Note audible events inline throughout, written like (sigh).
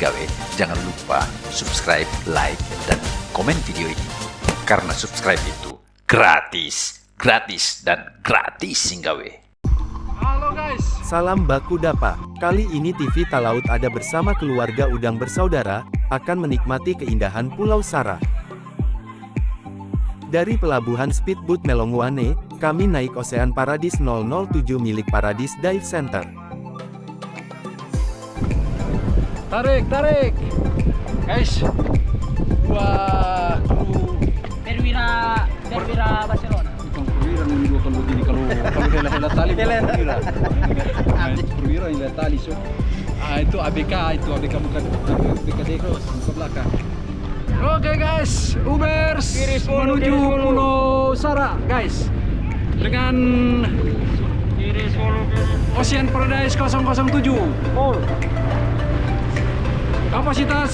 Singgawe, jangan lupa subscribe, like, dan komen video ini. Karena subscribe itu gratis, gratis, dan gratis Singgawe. Halo guys. Salam baku dapa. Kali ini TV Talaut ada bersama keluarga udang bersaudara, akan menikmati keindahan Pulau Sara. Dari pelabuhan Speedboat Melongwane, kami naik Ocean Paradise 007 milik Paradise Dive Center. Tarik, tarik. Guys. Wah, kru Perwira Perwira Barcelona. Bukan perwira kalau begini kalau kalau hela-hela tali bukan perwira. (laughs) Perwira yang hela tali so. Ah itu ABK itu ABK bukan ABK Dekos ke belakang. Oke guys, Ubers Kiri 10, menuju kiri 10. Pulau Sara guys dengan Kiri 10 kiri. Ocean Paradise 007 Full. Kapasitas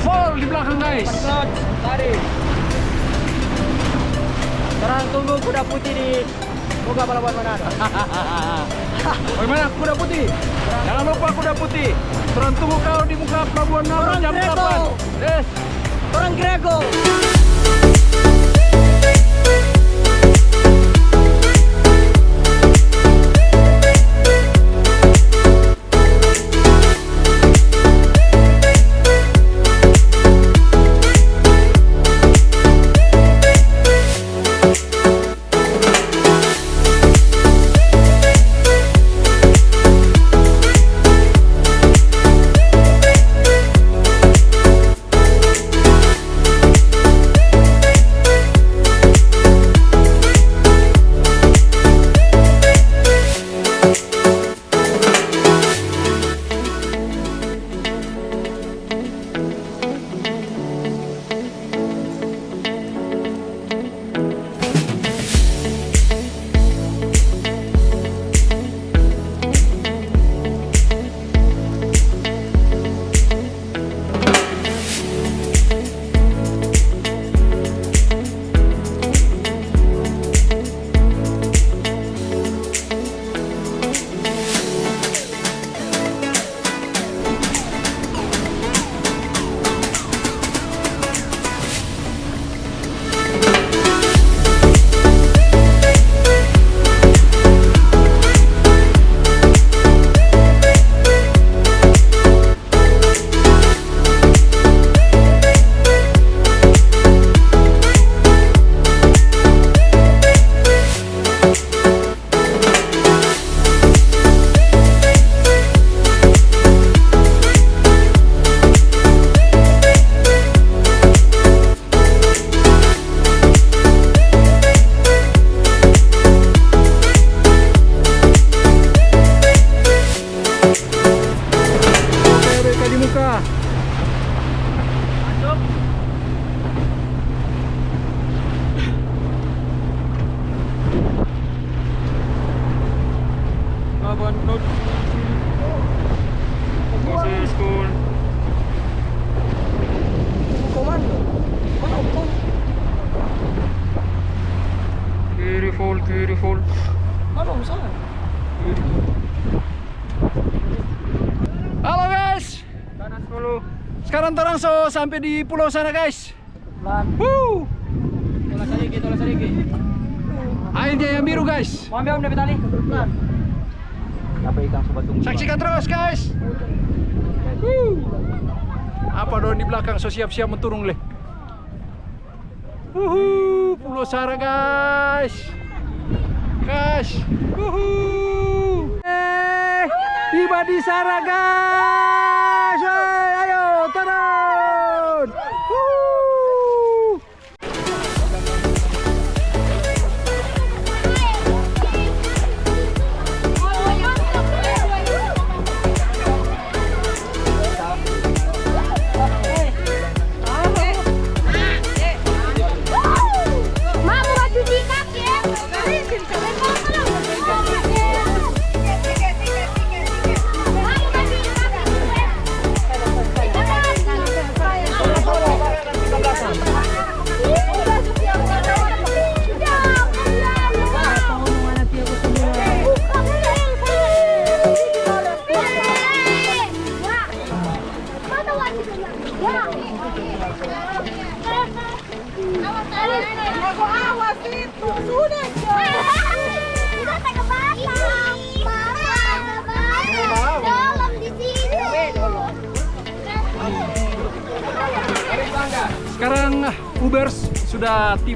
full di belakang guys. Tarik. Sekarang tunggu kuda putih di Boga Pelabuhan Manado. (laughs) Bagaimana kuda putih? Jangan lupa kuda putih. Turun tunggu kau di muka pelabuhan Orang jam Grego. 8. Eh, Orang Grego. Pelabuhan Laut. Masih school. Komando. Full, kiri full. Ano, sana? Halo guys. Kanan dulu. Sekarang terang so sampai di pulau sana guys. Pelan. Woo! Tolak sedikit, tolak sedikit. Airnya yang biru guys. Mau ambil om dari tali? Pelan. Apa ikan sobat tunggu? Saksikan terus guys. Apa dong di belakang so siap-siap menturung leh. Wuhu, Pulau Sara guys. Guys. Wuhu. Eh, tiba di Sara guys.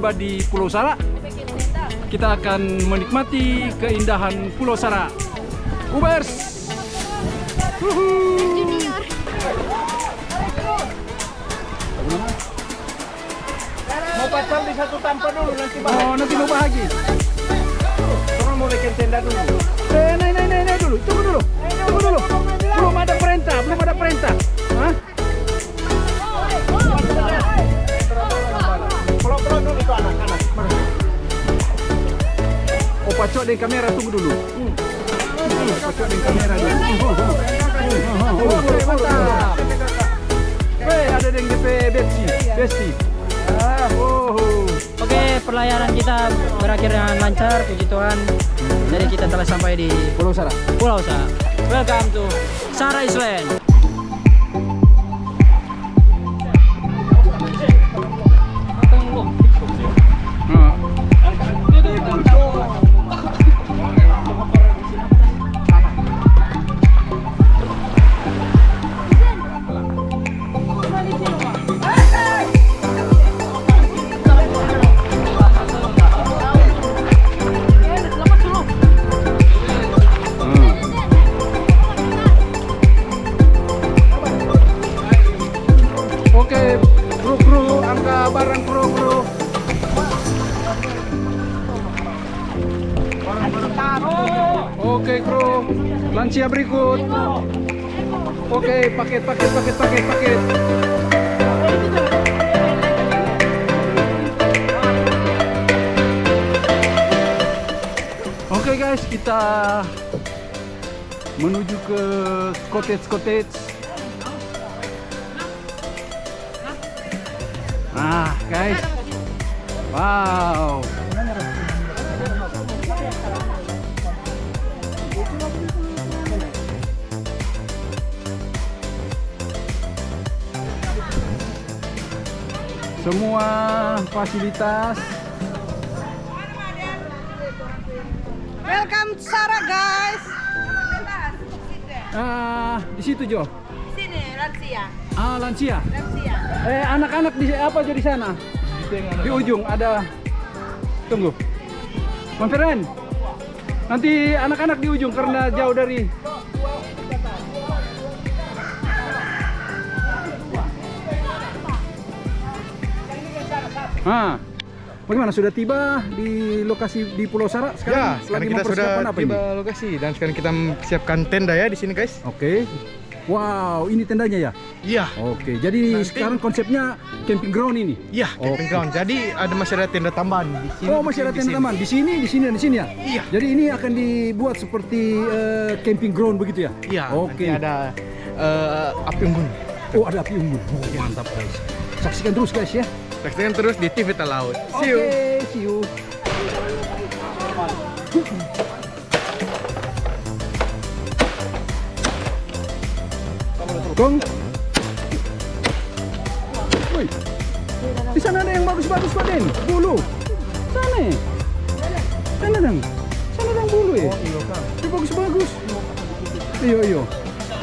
Tiba di Pulau Sara. Kita akan menikmati keindahan Pulau Sara. Ubers. Wuhu. Mau pasang di satu tanpa dulu nanti Oh, nanti mau bahagia. Orang mau bikin tenda dulu. Eh, naik, naik, naik, dulu. Tunggu dulu. Tunggu dulu. Belum ada perintah, belum ada perintah. Oh, pacok dengan kamera tunggu dulu. Hmm. Hmm, Pacok dengan kamera dulu. Oh, mantap. Hei, ada dengan DP Besti. Besti. Ah, oh. Oke, pelayaran kita berakhir dengan lancar, puji Tuhan. Jadi kita telah sampai di Pulau Sara. Pulau Sara. Welcome to Sara Island. Oke kru, lansia berikut. Oke, paket paket paket paket paket. Oke guys, kita menuju ke cottage cottage. Ah, guys. Wow. Semua fasilitas Welcome Sarah guys. ah di situ Jo. Sini lansia, Ah, lansia. lansia. Eh, anak-anak di apa aja di sana? Di ujung ada Tunggu. Bang Feren. Nanti anak-anak di ujung karena jauh dari Ah. Bagaimana sudah tiba di lokasi di Pulau Sara Ya, sekarang? sekarang lagi kita sudah apa tiba ini? lokasi dan sekarang kita siapkan tenda ya di sini guys. Oke. Wow, ini tendanya ya? Iya. Oke, jadi Nanti- sekarang konsepnya camping ground ini. Iya, camping ground. Jadi ada masih ada tenda tambahan di sini. Oh, masih ada tenda sini. taman di sini, di sini, dan di sini ya? Iya. Jadi ini akan dibuat seperti eh, camping ground begitu ya? Iya. Oke. Nanti ada eh, api unggun. Oh, ada api unggun. Oh, mantap guys. Saksikan terus guys ya. Saksikan terus di TV Laut. Oke, See you. see you. Gong. Woi. Di sana ada yang bagus-bagus Pak Den. Bulu. Sana. ya? Sana dong. Sana dong bulu ya. Ini bagus-bagus. Iyo iyo.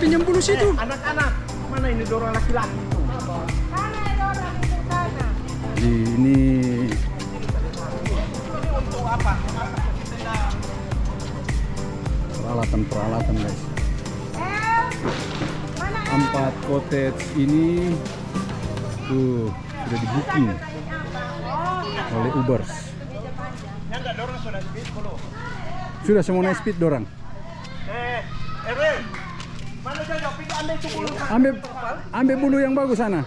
Pinjam bulu situ. Anak-anak, mana ini dorong laki-laki tuh? ini peralatan-peralatan guys empat cottage ini tuh sudah di booking oleh Ubers sudah semua naik speed dorang Eh, bulu. ambil ambil bulu yang bagus sana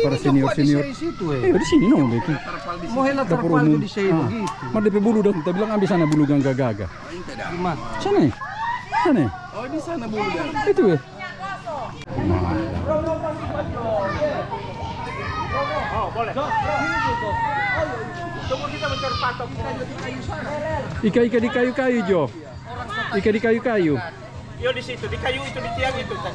para senior senior situ eh di sini no itu Mau terpal di sini Ah. begitu. Mar DP bulu dong kita bilang ambil sana bulu gangga gaga sana sana? Oh, di sana bulu. itu ya Oh, boleh. Kita mencari patok. Sana. Ika-ika di kayu-kayu Jo Ika di kayu-kayu Yo di situ, di kayu itu, di tiang itu. Kan.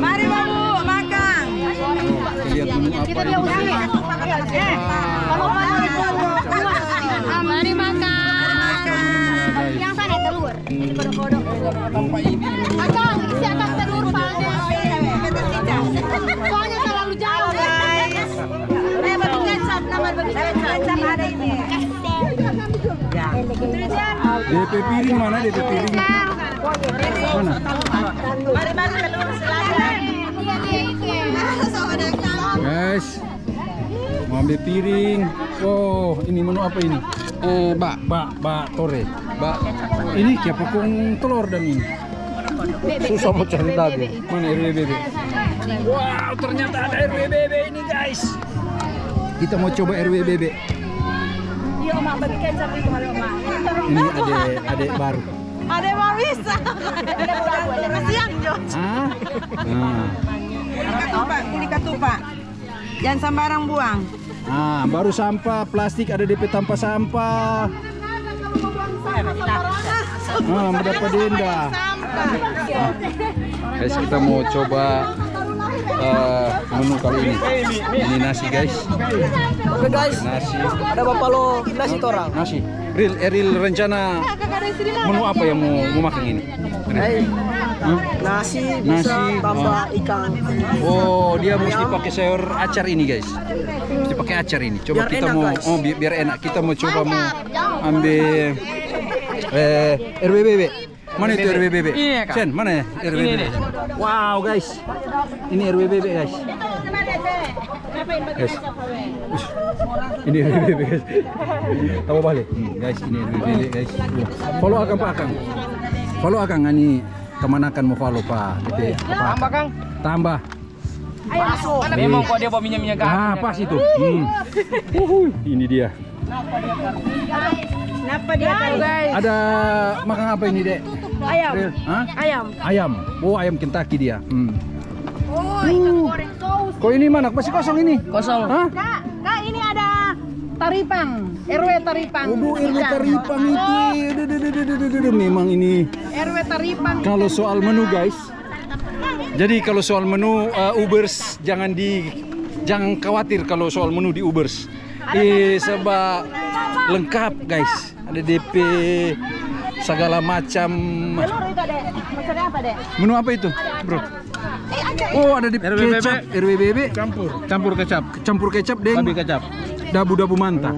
Mari babu makan. lihat menu apa ini. Mari makan. Guys. Yang sana telur. Ini kodok-kodok. Akang, isi akang telur palde. Soalnya terlalu jauh. Eh bagi kecap nama bagi kecap ada ini. Ya. DP piring mana DP piring? Mana? Mari mari telur silakan. Guys, mau ambil piring. Oh, ini menu apa ini? Eh, bak, bak, bak tore. Bak. Ini siapa kong telur dan ini? Susah mau cari tadi. Mana RWBB? Wow, ternyata ada RWBB ini guys. Kita mau coba RWBB. Iya. Ini adek adek baru. Ada mau bisa. Kasihan Jo. Hah? Nah, Ketupat, ini ketupat. Jangan sembarang buang. ah, baru sampah plastik ada DP tanpa sampah. Ah, mendapat denda. Guys, kita mau coba eh, menu kali ini. Ini nasi, guys. Oke guys, Nasi, ada bapak lo nasi orang. nasi. Real, Eril rencana menu apa yang mau, mau makan ini? Hah? Nasi Nasi, tambah ikan. Oh, dia mesti pakai sayur acar ini, guys. Mesti pakai acar ini. Coba Biar kita enak, mau guys. oh bi- biar enak. Kita mau coba mau ambil eh RWBB. Mana itu RWBB? Ini ya, Kak. Sen, mana ya RWBB? nih. Wow, guys. Ini RWBB, guys. Guys. Ini RWBB, guys. Tahu balik. Hmm, guys, ini RWBB, guys. Follow akan Pak Akang. Follow Akang ini teman akan mau follow Pak. DP apa? Tambah Kang. Tambah. Memang kok dia bawa minyak-minyak Ah, pas itu. Hmm. Uhuy, ini dia. Kenapa dia guys? Ada makan apa ini, Dek? Ayam. Hah? Ayam. Ayam. Oh, ayam Kentucky dia. Hmm. Oh, ikan goreng saus. Kok ini mana? Masih kosong ini? Kosong. Hah? Kak, kak ini ada taripang. RW taripang. Waduh, RW Taripang itu. Duh. Memang ini RW taripang. kalau soal menu, guys. Jadi kalau soal menu uh, Ubers jangan di jangan khawatir kalau soal menu di Ubers. Eh sebab lengkap, guys. Ada DP segala macam. Telur itu dek. Maksudnya apa dek? Menu apa itu, Bro? Oh, ada di RWBB. kecap, RWBB, Campur. Campur kecap. campur kecap dengan Babi kecap. dabu-dabu manta.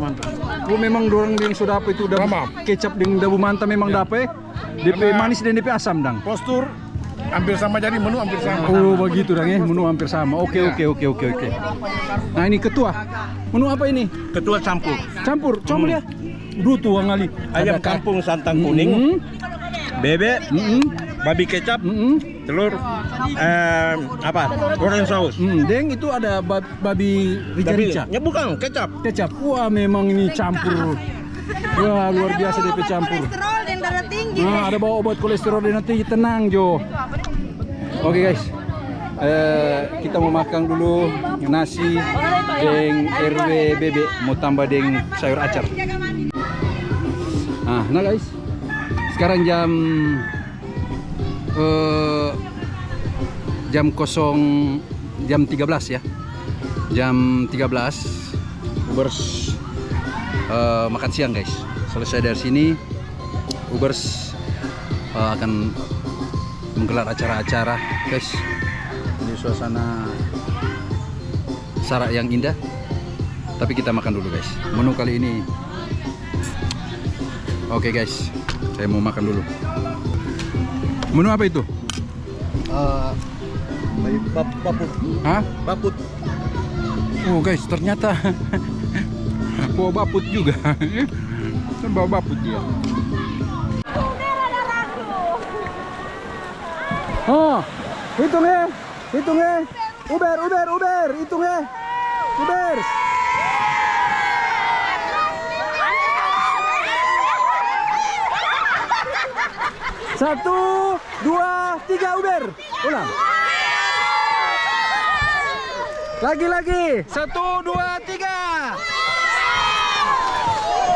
Oh, memang dorang yang sudah apa itu dabu Ramam. kecap dengan dabu manta memang dapat. DP manis dan DP asam, Dang. Postur hampir sama jadi menu hampir sama. Oh, begitu, Dang ya. Menu hampir sama. Oke, oke, oke, oke, oke. Nah, ini ketua. Menu apa ini? Ketua campur. Campur, coba lihat. Duh, tua ngali. Ayam Ada kampung santan kuning, Mm, bebek, mm, babi kecap, mm, mm, telur, em, apa? Goreng saus. mm. Deng itu ada ba- babi rica-rica. ya bukan kecap. Kecap. Wah, memang ini campur. Wah, luar biasa DP campur. Kolesterol dan darah tinggi. Nah, ada bawa obat kolesterol dan nanti tenang Jo. Oke guys, Eh, kita mau makan dulu nasi deng RW bebek mau tambah deng sayur acar. Nah, nah guys, sekarang jam eh, jam kosong jam 13 ya, jam 13 Ubers eh, makan siang guys. Selesai dari sini Ubers eh, akan menggelar acara-acara guys. Di suasana Sarak yang indah. Tapi kita makan dulu guys. Menu kali ini. Oke guys saya mau makan dulu menu apa itu Baput. Hah? Baput. oh guys ternyata (laughs) bawa baput juga bawa baput dia Oh, hitung ya, hitung ya. Uber, Uber, Uber, hitung ya. Uber. Satu, dua, tiga, Uber. Ulang. Lagi, lagi. Satu, dua, tiga.